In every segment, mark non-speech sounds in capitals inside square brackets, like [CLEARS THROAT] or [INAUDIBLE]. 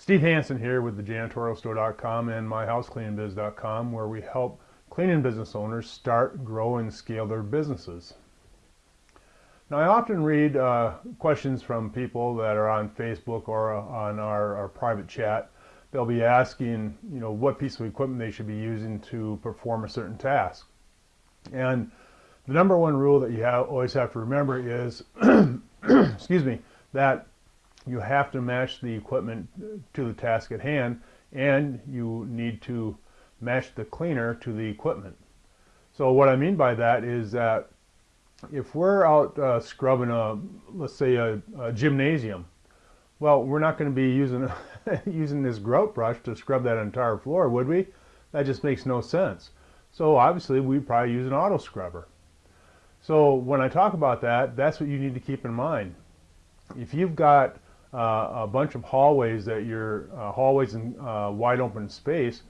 Steve Hansen here with the janitorialstore.com and myhousecleaningbiz.com where we help cleaning business owners start, grow, and scale their businesses. Now I often read uh, questions from people that are on Facebook or on our, our private chat. They'll be asking, you know, what piece of equipment they should be using to perform a certain task. And the number one rule that you have, always have to remember is, [CLEARS THROAT] excuse me, that you have to match the equipment to the task at hand and you need to match the cleaner to the equipment. So what I mean by that is that if we're out uh, scrubbing a, let's say a, a, gymnasium, well, we're not going to be using [LAUGHS] using this grout brush to scrub that entire floor, would we? That just makes no sense. So obviously we probably use an auto scrubber. So when I talk about that, that's what you need to keep in mind. If you've got a bunch of hallways that you're uh, hallways in uh, wide open space,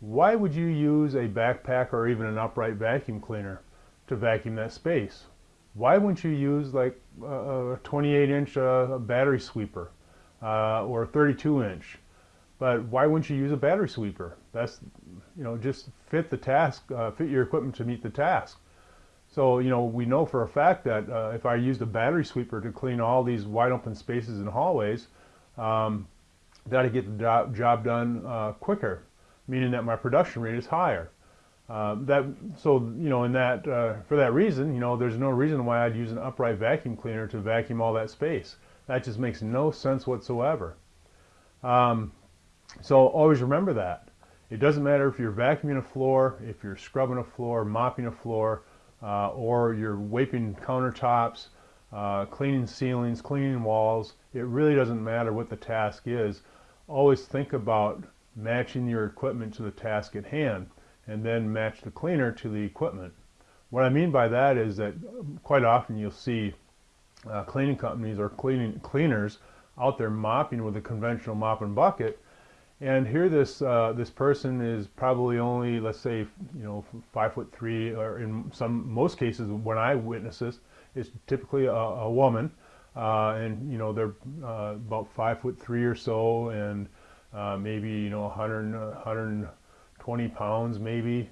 why would you use a backpack or even an upright vacuum cleaner to vacuum that space? Why wouldn't you use like a 28 inch uh, battery sweeper uh, or a 32 inch? But why wouldn't you use a battery sweeper? That's, you know, just fit the task, uh, fit your equipment to meet the task. So, you know, we know for a fact that uh, if I used a battery sweeper to clean all these wide open spaces and hallways, um, that I get the job, job done uh, quicker, meaning that my production rate is higher. Uh, that so you know in that uh, for that reason you know there's no reason why I'd use an upright vacuum cleaner to vacuum all that space. That just makes no sense whatsoever. Um, so always remember that. It doesn't matter if you're vacuuming a floor if you're scrubbing a floor mopping a floor uh, or you're wiping countertops, uh, cleaning ceilings, cleaning walls. It really doesn't matter what the task is. Always think about matching your equipment to the task at hand and then match the cleaner to the equipment. What I mean by that is that quite often you'll see uh, cleaning companies or cleaning cleaners out there mopping with a conventional mop and bucket and here this uh, this person is probably only, let's say, you know, five foot three, or in some most cases when I witness this, is typically a, a woman, uh, and you know they're uh, about five foot three or so, and uh, maybe you know 100 120 pounds maybe,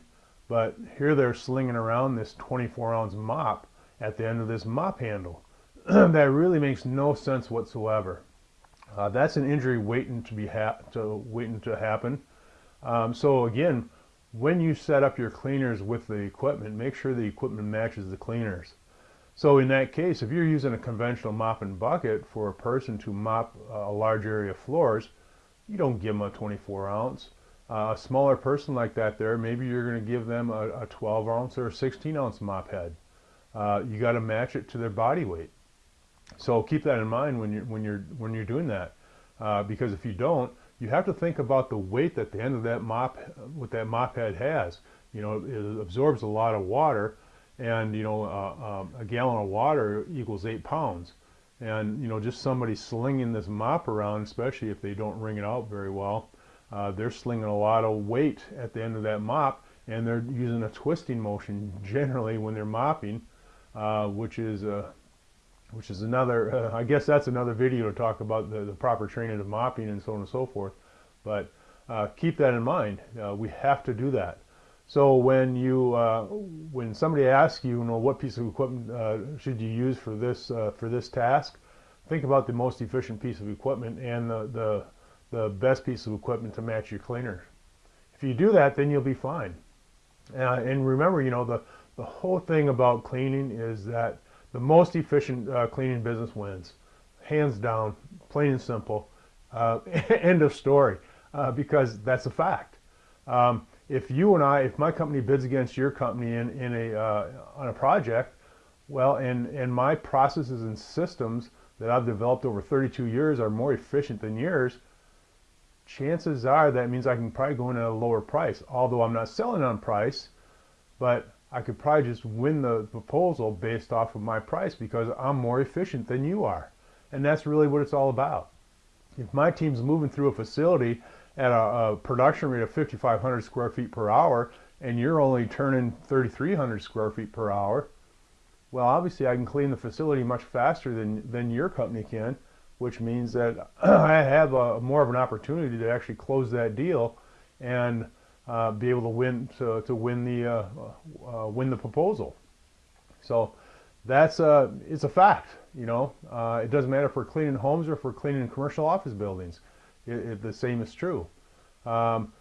but here they're slinging around this 24 ounce mop at the end of this mop handle. [CLEARS THROAT] that really makes no sense whatsoever. Uh, that's an injury waiting to be to waiting to happen. Um, so again, when you set up your cleaners with the equipment, make sure the equipment matches the cleaners. So in that case, if you're using a conventional mop and bucket for a person to mop a large area of floors, you don't give them a 24 ounce. Uh, a smaller person like that there, maybe you're going to give them a, a, 12 ounce or a 16 ounce mop head. Uh, you got to match it to their body weight. So keep that in mind when you're when you're when you're doing that, uh, because if you don't, you have to think about the weight that the end of that mop, what that mop head has. You know, it absorbs a lot of water, and you know, uh, um, a gallon of water equals eight pounds. And you know, just somebody slinging this mop around, especially if they don't wring it out very well, uh, they're slinging a lot of weight at the end of that mop, and they're using a twisting motion [LAUGHS] generally when they're mopping, uh, which is uh, which is another, uh, I guess that's another video to talk about the, the, proper training of mopping and so on and so forth. But uh, keep that in mind. Uh, we have to do that. So when you, uh, when somebody asks you, you know, what piece of equipment uh, should you use for this, uh, for this task, think about the most efficient piece of equipment and the, the, the best piece of equipment to match your cleaner. If you do that, then you'll be fine. and remember, you know, the, the whole thing about cleaning is that the most efficient uh, cleaning business wins. Hands down, plain and simple. Uh, [LAUGHS] end of story. Uh, because that's a fact. Um, if you and I, if my company bids against your company in, in a, uh, on a project, well, and, and my processes and systems that I've developed over 32 years are more efficient than yours, chances are that means I can probably go in at a lower price. Although I'm not selling on price, but I could probably just win the proposal based off of my price because I'm more efficient than you are. And that's really what it's all about. If my team's moving through a facility at a, a production rate of 5,500 square feet per hour and you're only turning 3,300 square feet per hour, well, obviously I can clean the facility much faster than, than your company can, which means that [CLEARS THROAT] I have a, more of an opportunity to actually close that deal and uh, be able to win to, to win the uh, uh, win the proposal. So that's a it's a fact. You know, uh, it doesn't matter if we're cleaning homes or if we're cleaning commercial office buildings. It, it, the same is true. Um,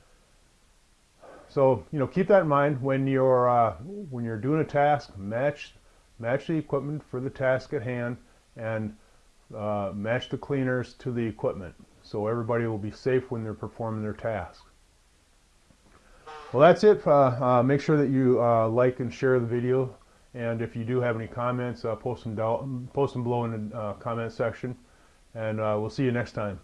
so you know, keep that in mind when you're uh, when you're doing a task. Match match the equipment for the task at hand, and uh, match the cleaners to the equipment, so everybody will be safe when they're performing their task. Well, that's it. Uh, uh, make sure that you uh, like and share the video, and if you do have any comments, post them down, post them below in the comment section, and we'll see you next time.